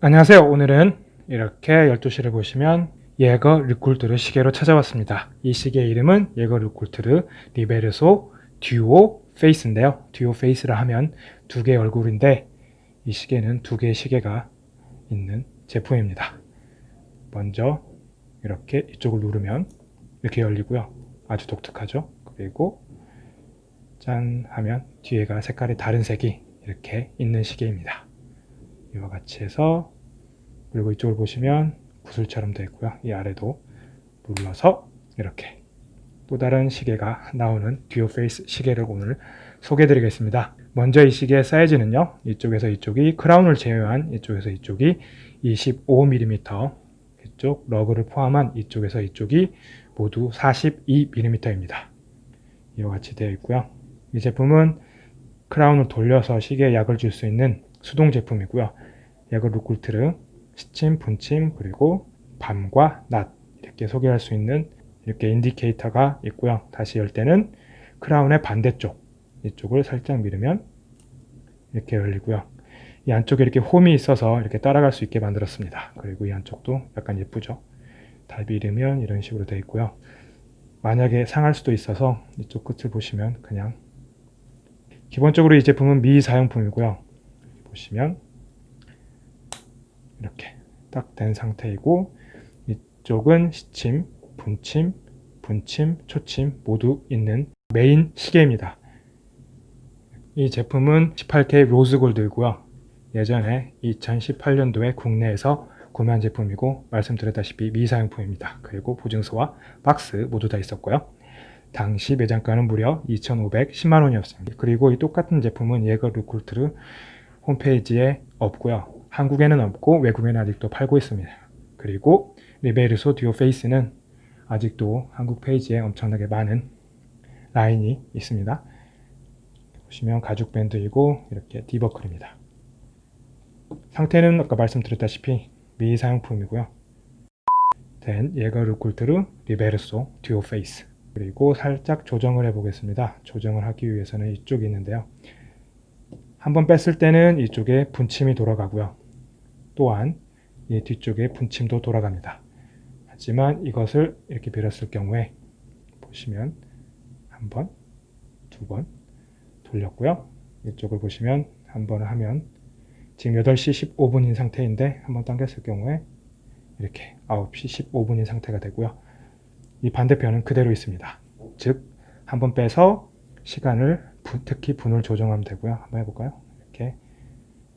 안녕하세요. 오늘은 이렇게 12시를 보시면 예거 르쿨트르 시계로 찾아왔습니다. 이 시계 이름은 예거 르쿨트르 리베르소 듀오 페이스인데요. 듀오 페이스라 하면 두 개의 얼굴인데 이 시계는 두 개의 시계가 있는 제품입니다. 먼저 이렇게 이쪽을 누르면 이렇게 열리고요. 아주 독특하죠. 그리고 짠 하면 뒤에가 색깔이 다른 색이 이렇게 있는 시계입니다. 이와 같이 해서 그리고 이쪽을 보시면 구슬처럼 되어 있고요. 이 아래도 눌러서 이렇게 또 다른 시계가 나오는 듀오 페이스 시계를 오늘 소개해 드리겠습니다. 먼저 이 시계의 사이즈는요. 이쪽에서 이쪽이 crown을 제외한 이쪽에서 이쪽이 25mm 이쪽 lug를 포함한 이쪽에서 이쪽이 모두 42mm입니다. 이와 같이 되어 있고요. 이 제품은 크라운을 돌려서 시계에 약을 줄 수 있는 수동 제품이고요. 약을 루쿨트르, 시침, 분침, 그리고 밤과 낮 이렇게 소개할 수 있는 이렇게 인디케이터가 있고요. 다시 열 때는 크라운의 반대쪽 이쪽을 살짝 밀으면 이렇게 열리고요. 이 안쪽에 이렇게 홈이 있어서 이렇게 따라갈 수 있게 만들었습니다. 그리고 이 안쪽도 약간 예쁘죠. 다 밀으면 이런 식으로 되어 있고요. 만약에 상할 수도 있어서 이쪽 끝을 보시면 그냥 기본적으로 이 제품은 미사용품이고요. 보시면 이렇게 딱 된 상태이고 이쪽은 시침, 분침, 분침, 초침 모두 있는 메인 시계입니다. 이 제품은 18K 로즈골드이고요. 예전에 2018년도에 국내에서 구매한 제품이고 말씀드렸다시피 미사용품입니다. 그리고 보증서와 박스 모두 다 있었고요. 당시 매장가는 무려 2,510만 원이었습니다. 그리고 이 똑같은 제품은 예거 루쿨트르 홈페이지에 없고요. 한국에는 없고 외국에는 아직도 팔고 있습니다. 그리고 리베르소 듀오 페이스는 아직도 한국 페이지에 엄청나게 많은 라인이 있습니다. 보시면 가죽 밴드이고 이렇게 디버클입니다. 상태는 아까 말씀드렸다시피 미사용품이고요. 된 예거 르쿨트르 리베르소 듀오 페이스 그리고 살짝 조정을 해 보겠습니다. 조정을 하기 위해서는 이쪽이 있는데요. 한번 뺐을 때는 이쪽에 분침이 돌아가고요. 또한 이 뒤쪽에 분침도 돌아갑니다. 하지만 이것을 이렇게 밀었을 경우에 보시면 한 번, 두 번 돌렸고요. 이쪽을 보시면 한 번 하면 지금 8시 15분인 상태인데 한번 당겼을 경우에 이렇게 9시 15분인 상태가 되고요. 이 반대편은 그대로 있습니다. 즉, 한 번 빼서 시간을 특히 분을 조정하면 되고요. 한번 해볼까요? 이렇게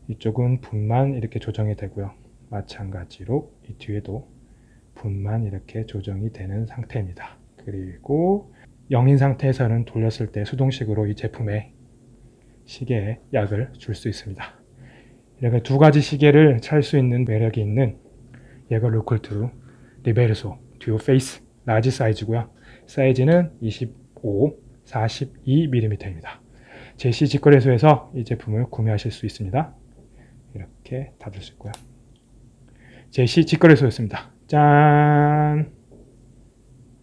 이쪽은 분만 이렇게 조정이 되고요. 마찬가지로 이 뒤에도 분만 이렇게 조정이 되는 상태입니다. 그리고 0인 상태에서는 돌렸을 때 수동식으로 이 제품에 시계에 약을 줄 수 있습니다. 이렇게 두 가지 시계를 찰 수 있는 매력이 있는 예거 르쿨트르 리베르소 듀오 페이스 large 사이즈고요. 사이즈는 25, 42mm입니다. 제시 직거래소에서 이 제품을 구매하실 수 있습니다. 이렇게 닫을 수 있고요. 제시 직거래소였습니다. 짠!